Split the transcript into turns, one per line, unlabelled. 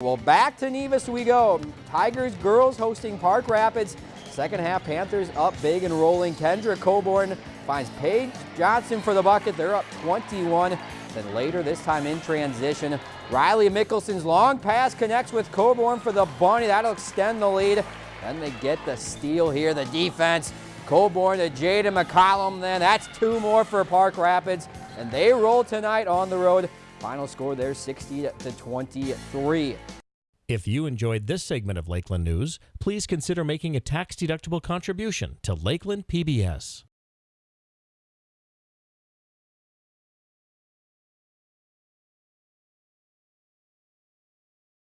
Well, back to Nevis we go. Tigers girls hosting Park Rapids. Second half, Panthers up big and rolling. Kendra Coburn finds Paige Johnson for the bucket. They're up 21. Then later, this time in transition, Riley Mickelson's long pass connects with Coburn for the bunny. That'll extend the lead. Then they get the steal here. The defense, Coburn to Jada McCollum then. That's two more for Park Rapids. And they roll tonight on the road. Final score there 60 to 23.
If you enjoyed this segment of Lakeland News, please consider making a tax-deductible contribution to Lakeland PBS.